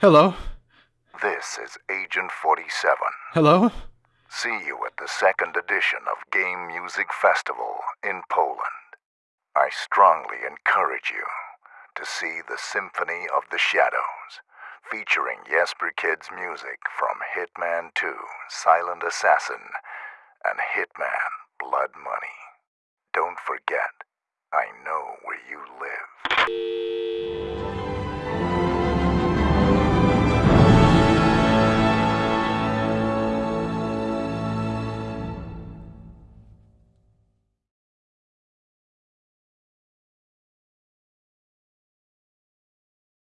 Hello? This is Agent 47. Hello? See you at the second edition of Game Music Festival in Poland. I strongly encourage you to see the Symphony of the Shadows, featuring Jesper Kyd's music from Hitman 2, Silent Assassin, and Hitman Blood Money. Don't forget, I know where you live.